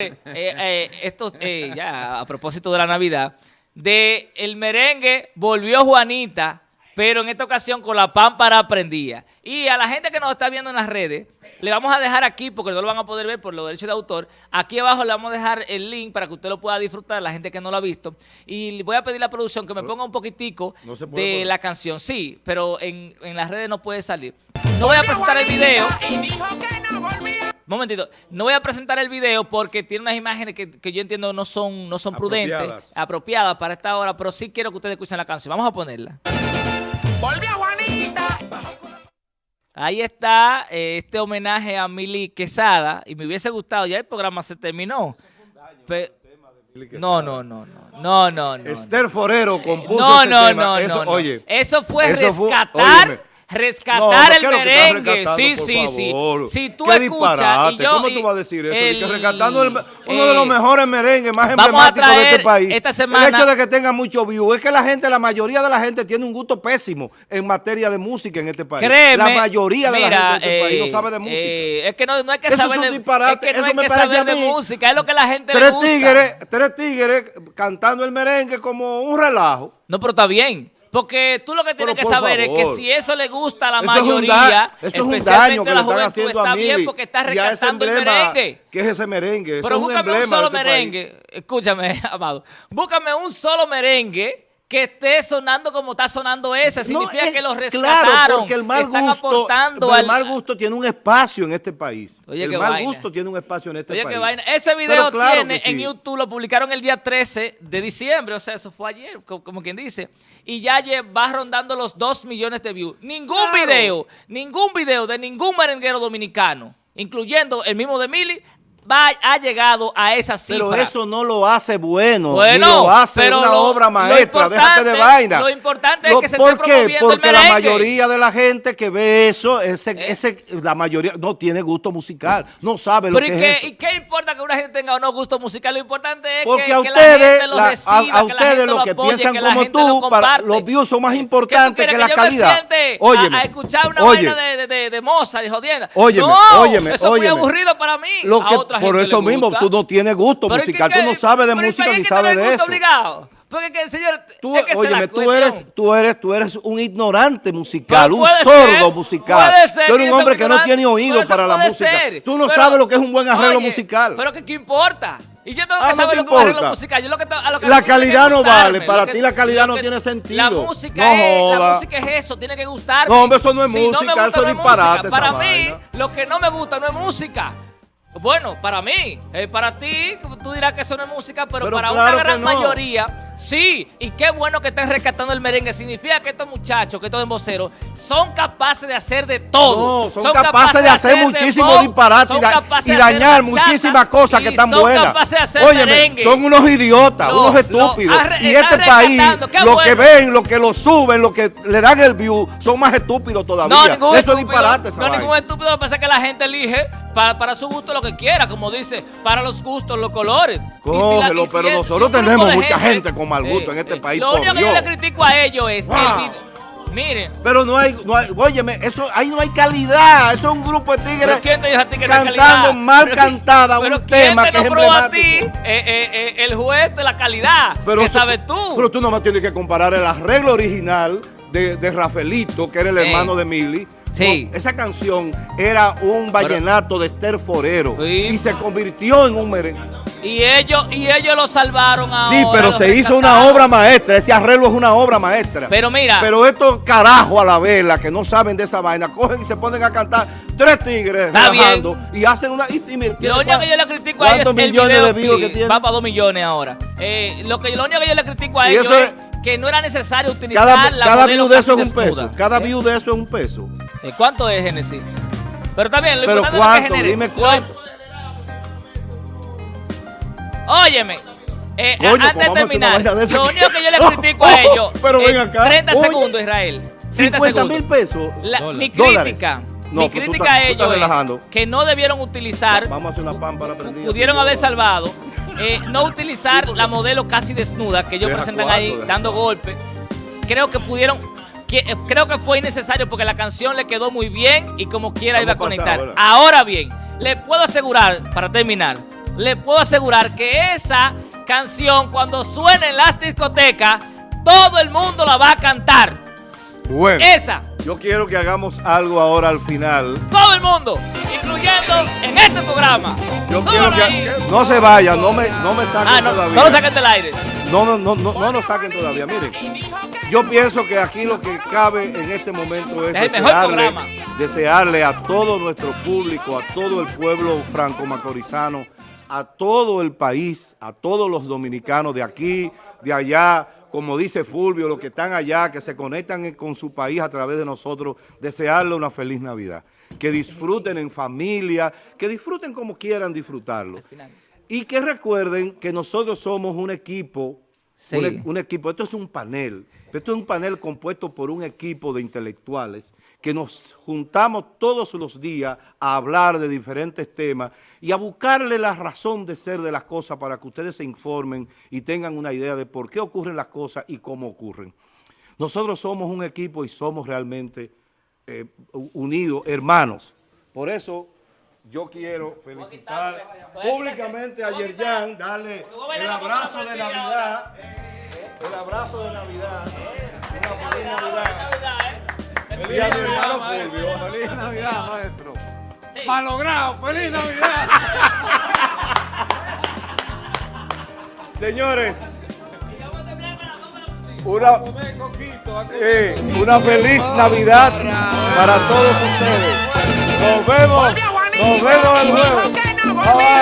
eh, eh, esto, eh, ya a propósito de la Navidad, de el merengue volvió Juanita, pero en esta ocasión con la pámpara prendía. Y a la gente que nos está viendo en las redes, le vamos a dejar aquí, porque no lo van a poder ver por los derechos de autor, aquí abajo le vamos a dejar el link para que usted lo pueda disfrutar, la gente que no lo ha visto. Y voy a pedir a la producción que me ponga un poquitico No de poner. la canción. Sí, pero en, en las redes no puede salir. No voy a presentar el video. Momentito, no voy a presentar el video porque tiene unas imágenes que, que yo entiendo no son, no son prudentes, Apropiadas. para esta hora, pero sí quiero que ustedes escuchen la canción. Vamos a ponerla. Volvió Juanita. Ahí está eh, este homenaje a Mili Quesada y me hubiese gustado, ya el programa se terminó. No, no, no, no, no, no, no. Esther Forero compuso No, ese no, tema. no, Eso, no, no. Oye, Eso fue eso fue- rescatar, óyeme. Rescatar No, el ¿qué es merengue. Sí, sí, sí. Si tú Qué escuchas y yo... ¿Cómo y tú vas a decir eso? Que el- rescatando el- uno de los eh, mejores merengues más emblemáticos de este país. esta semana- El hecho de que tenga mucho view es que la gente, la mayoría de la gente tiene un gusto pésimo en materia de música en este país. Créeme, la mayoría de mira, la gente de este país eh, no sabe de música. eh, es que no, no hay que Eso es saber un de disparate, Es que no eso hay me que parece saber a de mí. música, es lo que la gente le tres gusta. tigres, tres tigres cantando el merengue como un relajo. No, pero está bien. Porque tú lo que tienes Pero que saber es que si eso le gusta a la Eso mayoría, eso es un daño especialmente que la juventud, haciendo está a bien porque está rescatando el merengue. ¿Qué es ese merengue? Eso Pero es un búscame un de solo este país. merengue. Escúchame, amado. Búscame un solo merengue que esté sonando como está sonando ese. Significa es- que los Claro, rescataron. porque el mal están gusto, aportando el al... mal gusto tiene un espacio en este país. Oye, el mal vaina. gusto tiene un espacio en este Oye, país. qué vaina. Ese video claro tiene sí. en YouTube, lo publicaron el día 13 de diciembre, o sea, eso fue ayer, co- como, quien dice. Y ya va rondando los 2 millones de views. Ningún Claro. video, ningún video de ningún merenguero dominicano, incluyendo el mismo de Mili, va, ha llegado a esa cifra. Pero eso no lo hace bueno, Bueno, ni lo hace pero una lo- obra lo maestra, déjate de vaina. lo importante es que se esté ¿Por qué? promoviendo el Porque la mayoría de la gente que ve eso, ese, Eh. ese, la mayoría no tiene gusto musical, no sabe lo Pero que ¿y es qué. ¿y qué importa que una gente tenga o no gusto musical? Lo importante es Porque que, a que la ustedes, gente lo la- a- reciba, a, que la ustedes lo que apoye, piensan que como gente lo tú, para, los views son más ¿Qué tú importantes que la calidad. Óyeme, a, a escuchar una oye, vaina de, de, de, de Mozart y jodienda. Óyeme, no, óyeme, eso es muy aburrido para mí. lo a que, otra por gente eso le mismo, gusta. tú no tienes gusto Pero ¿y musical, qué- tú no sabes de pero ¿y música ni sabes de eso. obligado? Porque, que, señor, Tú, es que es la óyeme, tú eres, tú eres, tú eres un ignorante musical, un sordo ser, musical. puede ser tú eres que un hombre que no tiene oído para la música. ser. Tú no Pero, sabes lo que es un buen arreglo oye, musical. Pero que qué importa. Y yo tengo Ah, que no saber te lo que es un arreglo musical. Yo lo que a lo que La que calidad no vale, para que- ti la calidad no que- tiene sentido. La música, No es, la joda. música es eso, tiene que gustarme. No, hombre, eso no es Si me música, gusta, eso no es es disparate, Para mí, lo que no me gusta no es música. Bueno, para mí, eh, para ti, tú dirás que eso no es música, pero, Pero para claro una gran no. mayoría, sí. Y qué bueno que estén rescatando el merengue. Significa que estos muchachos, que estos emboceros, son capaces de hacer de todo. No, son capaces de hacer muchísimos disparates y, da- dañar muchísimas cosas que están son buenas. capaces de hacer Óyeme, merengue. son unos idiotas, unos estúpidos. arre- y este país, lo que ven, lo que lo suben, lo que le dan el view, son más estúpidos todavía. No, ningún Eso es estúpido, disparate esa No, ningún estúpido. Lo que pasa es que la gente elige para, para su gusto lo que quiera, como dice, para los gustos, los colores. Cógelo, si pero nosotros tenemos mucha gente con mal gusto en este país, Lo único que yo le critico a ellos es que el. Miren, Pero no hay, no hay, óyeme, eso, ahí no hay calidad. Eso es un grupo de ¿pero tigres cantando mal Pero cantada ¿quién- un pero ¿quién tema te que es a ti eh, eh, eh, el juez de la calidad? Pero ¿Qué eso- sabes tú? Pero tú nomás tienes que comparar el arreglo original de, de Rafaelito, que era el Eh. hermano de Mili. Sí. esa canción era un vallenato de Esther Forero Sí. y se convirtió en un merengue. Y ellos, y ellos lo salvaron ahora. Sí, pero se hizo una obra maestra. Ese arreglo es una obra maestra. Pero mira. Pero estos carajos a la vela que no saben de esa vaina, cogen y se ponen a cantar tres tigres relajando y hacen una. Y, y mira, Lo ¿tiene único que yo le critico a ellos es ¿Cuántos el millones video de views que tiene? Va para dos millones ahora. Eh, lo, que, lo único que yo le critico a Y ellos es es- que no era necesario utilizar Cada, la cada view de eso es un peso. Cada Eh, view de eso es un peso. Eh, ¿Cuánto es, Genesis? Pero también, lo Pero importante es cuánto, que genere. dime Lo- cuánto. Óyeme. eh, Coño, antes pues de una terminar, de lo único que yo le critico a ellos. Pero eh, ven acá. 30 Oye, segundos, Israel. 30 50 mil pesos. La- mi crítica, No, mi pues tú crítica estás- a ellos es que no debieron utilizar Vamos a hacer una pámpara prendida. pudieron haber salvado, eh, no utilizar la modelo casi desnuda que ellos Deja presentan ahí dando golpes. Creo que pudieron, que- eh, creo que fue innecesario porque la canción le quedó muy bien y como quiera iba a conectar. ahora. Ahora bien, le puedo asegurar, para terminar, le puedo asegurar que esa canción cuando suene en las discotecas, todo el mundo la va a cantar. Bueno, Esa, yo quiero que hagamos algo ahora al final. todo el mundo, en este programa. Yo quiero que... No se vayan, no me, no me saquen Ah, no, todavía. no lo saquen del aire. No, no, no, no, no nos saquen todavía. Miren, yo pienso que aquí lo que cabe en este momento es, Es desearle, desearle a todo nuestro público, a todo el pueblo franco-macorizano, a todo el país, a todos los dominicanos de aquí, de allá, como dice Fulvio, los que están allá, que se conectan con su país a través de nosotros, desearle una feliz Navidad. Que disfruten en familia, que disfruten como quieran disfrutarlo. Y que recuerden que nosotros somos un equipo, Sí. un, e- un equipo, esto es un panel, esto es un panel compuesto por un equipo de intelectuales que nos juntamos todos los días a hablar de diferentes temas y a buscarle la razón de ser de las cosas para que ustedes se informen y tengan una idea de por qué ocurren las cosas y cómo ocurren. Nosotros somos un equipo y somos realmente eh, unidos, hermanos. Por eso yo quiero felicitar públicamente a Yerjan, darle el abrazo de Navidad, el abrazo de Navidad, una feliz Navidad. Y a mi hermano Fulvio. Feliz Navidad, maestro. Malogrado, feliz Navidad. Señores, una, eh, una feliz Navidad para todos ustedes. Nos vemos, nos vemos el jueves. Bye.